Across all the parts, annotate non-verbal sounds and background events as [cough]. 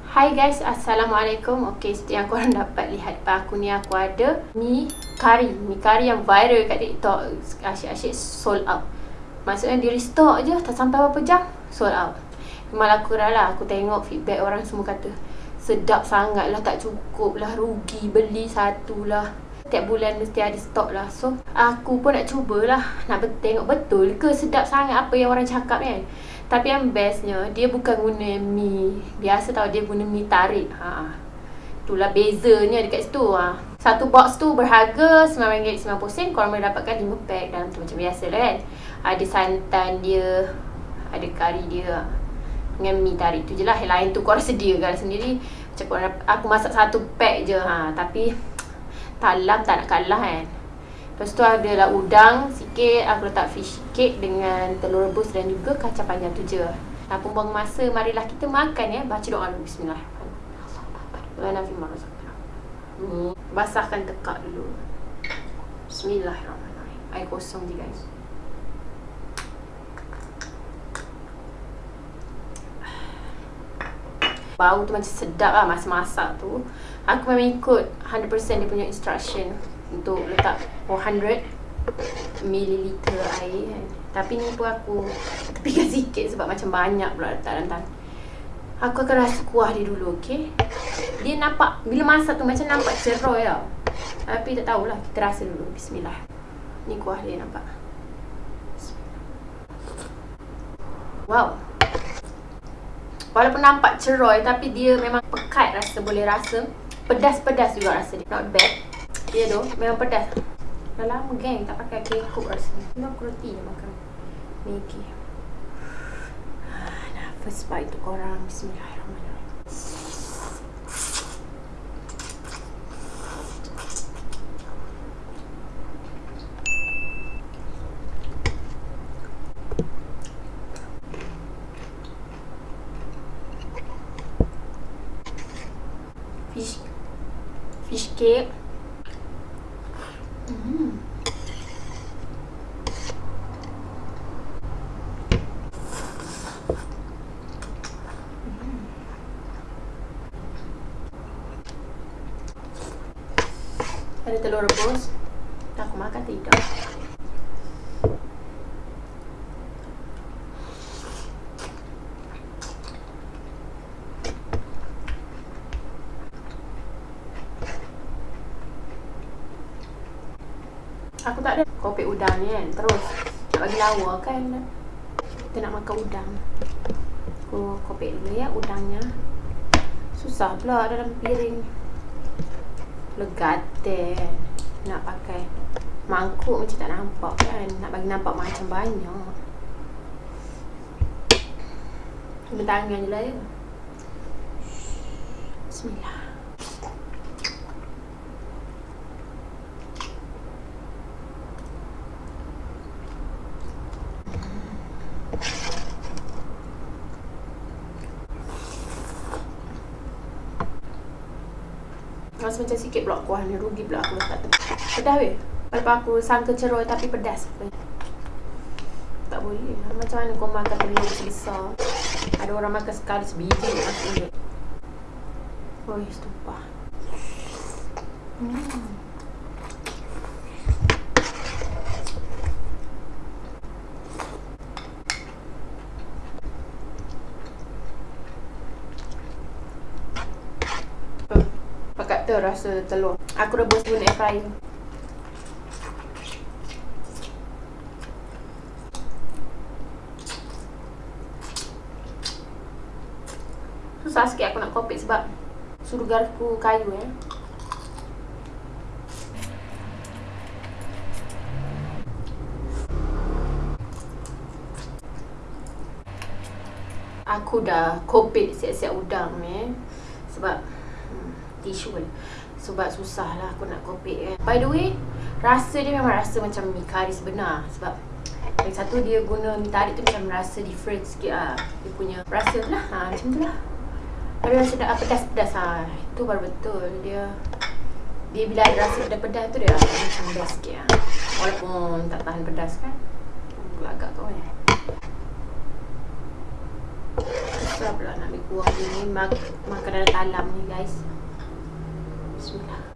Hai guys, Assalamualaikum. Okay, seperti yang [laughs] korang dapat lihat depan aku ni Aku ada mi kari Mi kari yang viral kat TikTok. Asyik-asyik sold out. Maksudnya dia restock je Tak sampai berapa jam Sold out. Malah aku lah. Aku tengok feedback orang semua kata Sedap sangat lah Tak cukup lah Rugi beli satu lah. Setiap bulan mesti ada stok lah. So aku pun nak cubalah Nak tengok betul ke sedap sangat Apa yang orang cakap kan tapi yang bestnya Dia bukan guna mi. Biasa tau dia guna mi tarik. Ha. Itulah bezanya dekat situ ha. Satu box tu berharga RM9.90 Korang boleh dapatkan 5 pack dalam tu macam biasa lah kan. Ada santan dia Ada kari dia Dengan mi tarik tu je lah. Yang lain tu korang sediakan sendiri. Macam korang Aku masak satu pack je ha. Tapi [tsk] Talam tak nak kalah kan Lepas tu adalah udang sikit, aku letak fish cake dengan telur rebus dan juga kacang panjang tu je. Tanpa buang masa, marilah kita makan ya. Baca doa dulu. Ni, basahkan tekak dulu. Bismillahirrahmanirrahim. Air kosong je guys. Bau tu macam sedap lah masa masak tu. Aku memang ikut 100% dia punya instruction untuk letak 400 ml air kan. Tapi ni pun aku tepikan sikit sebab macam banyak pula letak dalam tangan. Aku akan rasa kuah dia dulu, okey? Dia nampak, bila masak tu macam nampak ceroy tau. Tapi tak tahulah, kita rasa dulu. Bismillah. Ni kuah dia nampak. Wow. Walaupun nampak ceroy tapi dia memang pekat rasa, boleh rasa. Pedas-pedas juga rasa dia. Not bad. Ya tu, memang pedas. Dah lama geng tak pakai kekuk rasanya. Ni aku roti je makan. Maggi. Ah, nah, first bite tu korang. Bismillahirrahmanirrahim. Fish, fish cake. Ada telur rebus. Tak aku makan tidak. Aku tak ada kopi udang ni kan? Terus Nak bagi lawa kan? Kita nak makan udang. Aku kopi dulu ya udangnya. Susah pula dalam piring legate nak pakai mangkuk macam tak nampak kan. Nak bagi nampak macam banyak. Guna tangan je lah ya. Bismillah Rasa macam sikit pula kuah ni Rugi pula aku letak tu. Pedas weh? Walaupun aku sangka ceroy tapi pedas Tak boleh. Macam mana kau makan telur sebesar Ada orang makan sekali sebiji Maksudnya Oh, stumpah Hmm kata rasa telur. Aku rebus guna air fryer. Susah sikit aku nak kopik sebab Suruh garpu kayu eh. Aku dah kopik siap-siap udang ni eh. Sebab tisu pun Sebab susah lah aku nak kopi kan By the way Rasa dia memang rasa macam mi kari sebenar. Sebab Yang satu dia guna mi tarik tu macam rasa different sikit lah Dia punya rasa lah ha, Macam tu lah. Tapi rasa dah pedas-pedas ha. Itu baru betul. Dia Dia bila ada rasa pedas-pedas tu dia macam pedas sikit lah Walaupun tak tahan pedas kan. Agak-agak tu kan buang ini mak makanan talam ni guys. Bismillah.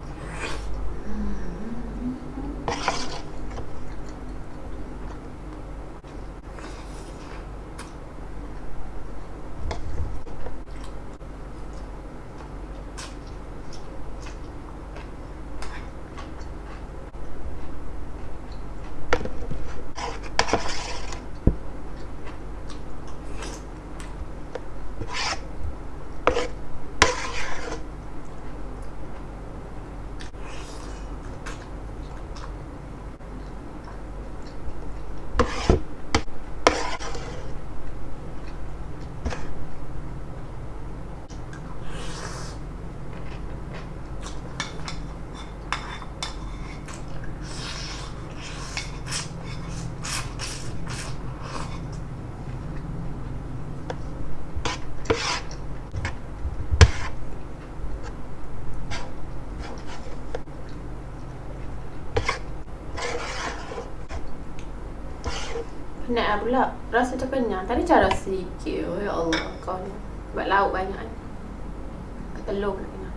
Penat lah pula. Rasa macam kenyang. Tadi cara sikit. Oh, ya Allah. Kau ni. Buat lauk banyak kan. Telur pula kenyang.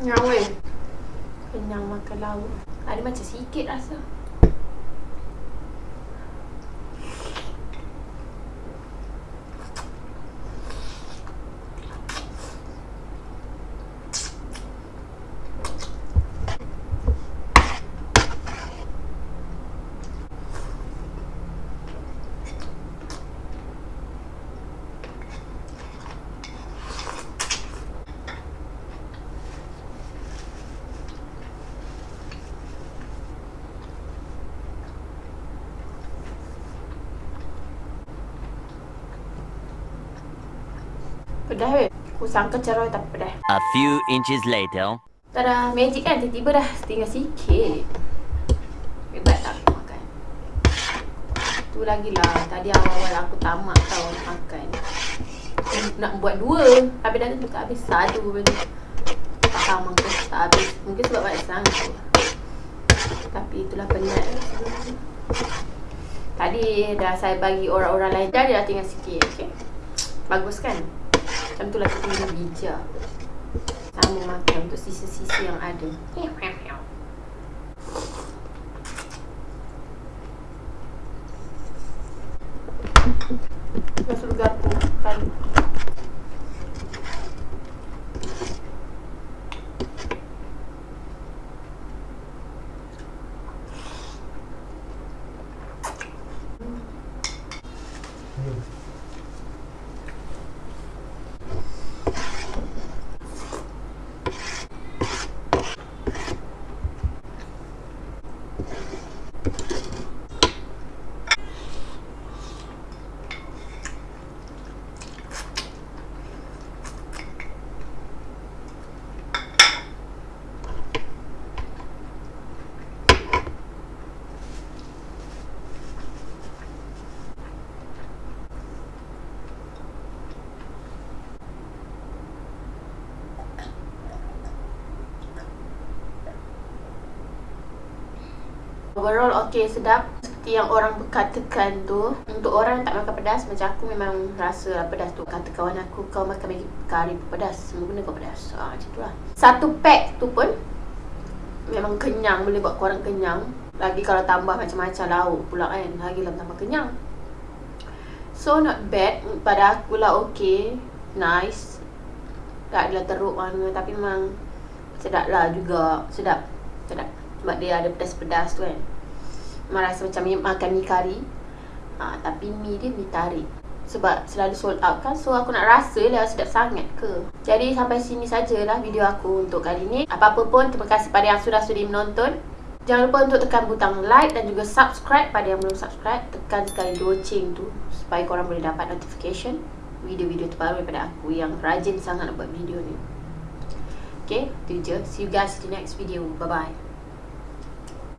Kenyang weh. Kenyang makan lauk. Ada sikit rasa. Pedas weh. Aku sangka cerah tapi pedas. A few inches later. Tada, magic kan tiba-tiba dah tinggal sikit. Hebat tak aku makan. Tu lagi lah, tadi awal-awal aku tamak tau makan. Nak buat dua, habis dah tu tak habis satu tu. Tak tahu mungkin tak habis. Mungkin sebab banyak sangat tu. Tapi itulah penat. Tadi dah saya bagi orang-orang lain dah dia dah tinggal sikit. Okay? Bagus kan? Macam tu lah kita kena bijak sama makan untuk sisa-sisa yang ada. Masuk garpu kali. Overall okey sedap. Seperti yang orang katakan tu Untuk orang yang tak makan pedas Macam aku memang rasa pedas tu. Kata kawan aku Kau makan Maggi kari pedas Semua benda kau pedas. Ha, Macam tu lah. Satu pack tu pun Memang kenyang Boleh buat korang kenyang. Lagi kalau tambah macam-macam lauk pula kan Lagi lah tambah kenyang. So not bad. Pada aku lah okey Nice. Tak adalah teruk mana Tapi memang Sedap lah juga. Sedap. Sedap sebab dia ada pedas-pedas tu kan Memang rasa macam makan mi kari ha, Tapi mi dia mi tarik Sebab selalu sold out kan So aku nak rasa lah sedap sangat ke Jadi sampai sini sajalah video aku untuk kali ni Apa-apa pun terima kasih pada yang sudah sudi menonton Jangan lupa untuk tekan butang like dan juga subscribe pada yang belum subscribe. Tekan sekali loceng tu supaya korang boleh dapat notification video-video terbaru daripada aku yang rajin sangat buat video ni. Okay, itu je. See you guys in the next video. Bye-bye.